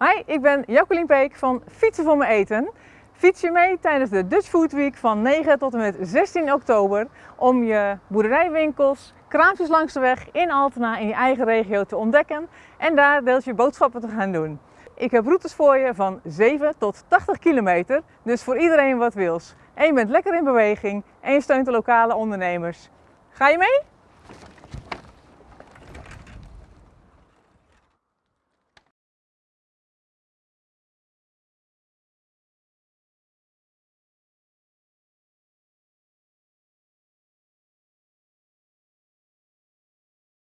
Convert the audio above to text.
Hi, ik ben Jacqueline Peek van Fietsen voor mijn eten. Fiets je mee tijdens de Dutch Food Week van 9 tot en met 16 oktober om je boerderijwinkels, kraampjes langs de weg in Altena in je eigen regio te ontdekken en daar deels je boodschappen te gaan doen. Ik heb routes voor je van 7 tot 80 kilometer, dus voor iedereen wat wils. En je bent lekker in beweging en je steunt de lokale ondernemers. Ga je mee?